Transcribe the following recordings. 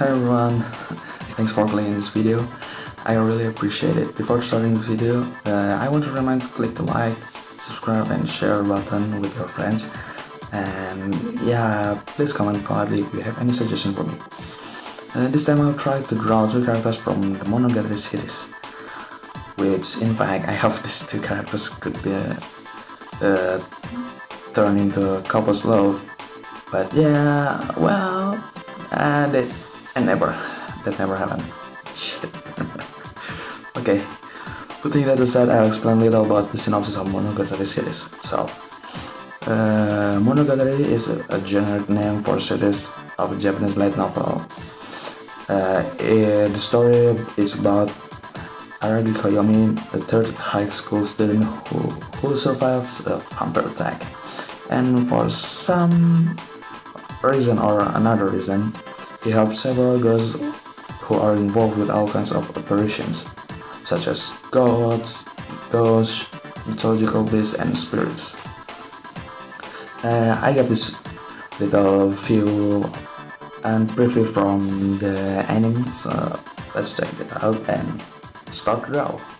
Hi everyone, thanks for playing this video. I really appreciate it. Before starting the video, uh, I want to remind you to click the like, subscribe and share button with your friends. And yeah, please comment quietly if you have any suggestion for me. Uh, this time I'll try to draw two characters from the Monogatari series. Which in fact I hope these two characters could be uh, uh, turned into couples love. But yeah, well, and it and never. That never happened. Okay. Putting that aside, I'll explain a little about the synopsis of Monogatari series itself. Uh, Monogatari is a, a generic name for a series of Japanese light novel. Uh, it, the story is about Araragi Koyomi, a third high school student who, who survives a vampire attack. And for some reason or another reason, he helps several girls who are involved with all kinds of apparitions, such as gods, ghosts, mythological beasts, and spirits. Uh, I got this little view and preview from the anime, so let's check it out and start the draw.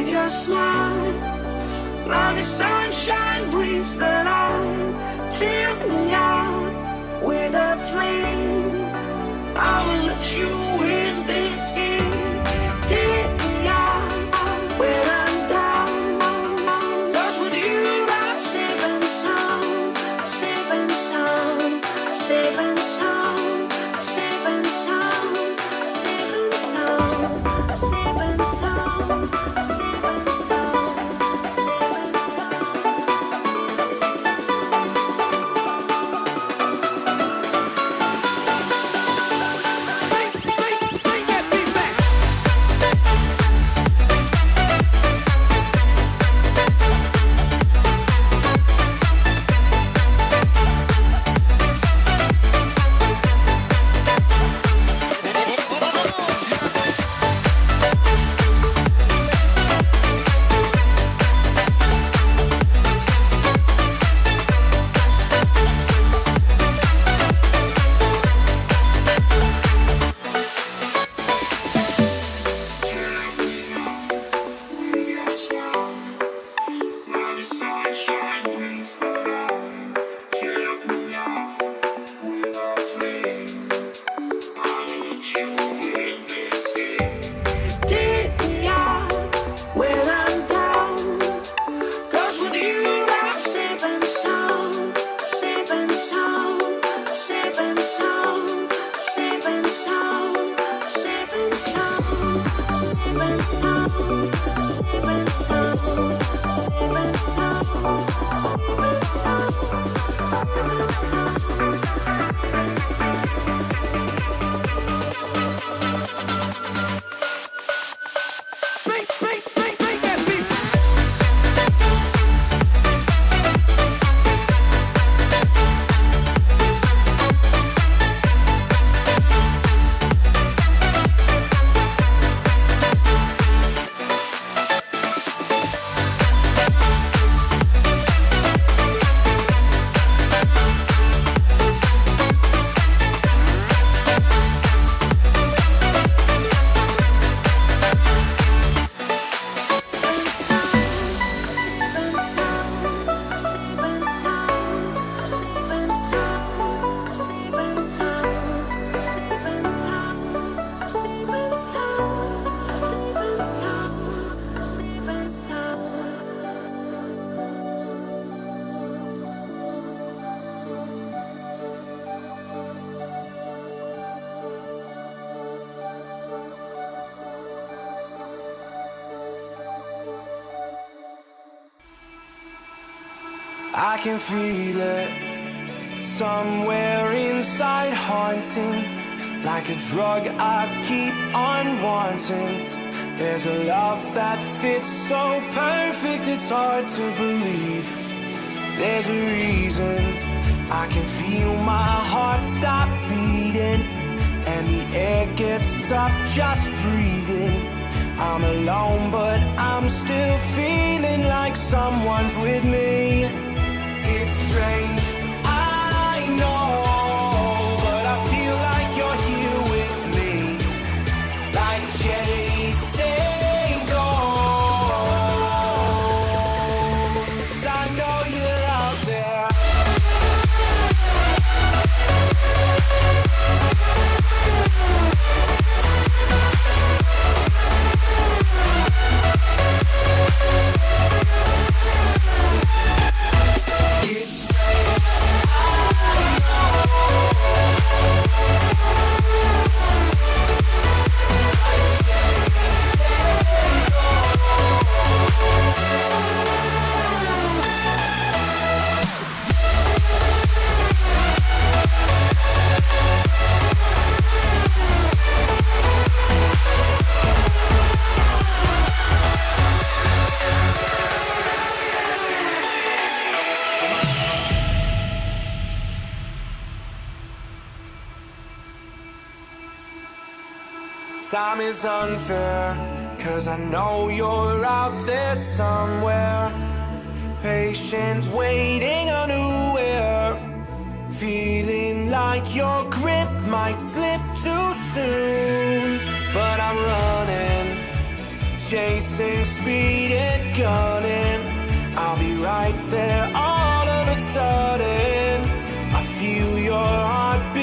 with your smile. Now the sunshine brings the light. Fill me out with a flame. I will let you in I can feel it somewhere inside, haunting like a drug I keep on wanting. There's a love that fits so perfect, it's hard to believe. There's a reason I can feel my heart stop beating, and the air gets tough just breathing. I'm alone, but I'm still feeling like someone's with me strange. Time is unfair, cause I know you're out there somewhere. Patient, waiting unaware. Feeling like your grip might slip too soon. But I'm running chasing, speed and gunning. I'll be right there all of a sudden. I feel your heartbeat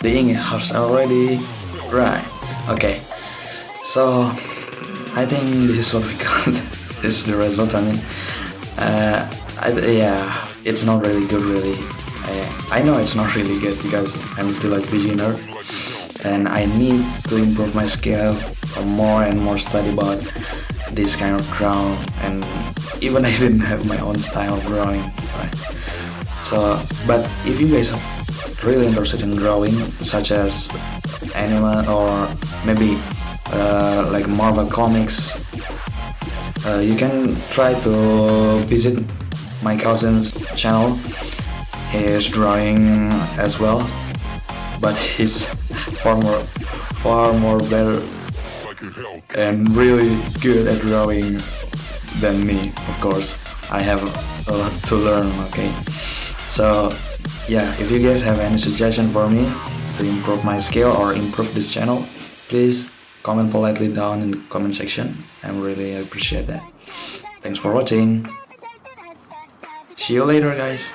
the English has already right. Okay, so I think this is what we got. this is the result. I mean, uh, I, yeah, it's not really good, really. I, I know it's not really good because I'm still a beginner, and I need to improve my skill more and more study about this kind of drawing. And even I didn't have my own style of drawing. Right? So, but if you guys really interested in drawing, such as anime or maybe uh, like Marvel comics, uh, you can try to visit my cousin's channel. He is drawing as well, but he's far more, far more better and really good at drawing than me, of course. I have a lot to learn, okay? So, yeah, if you guys have any suggestion for me to improve my skill or improve this channel, please comment politely down in the comment section. I really appreciate that. Thanks for watching. See you later, guys.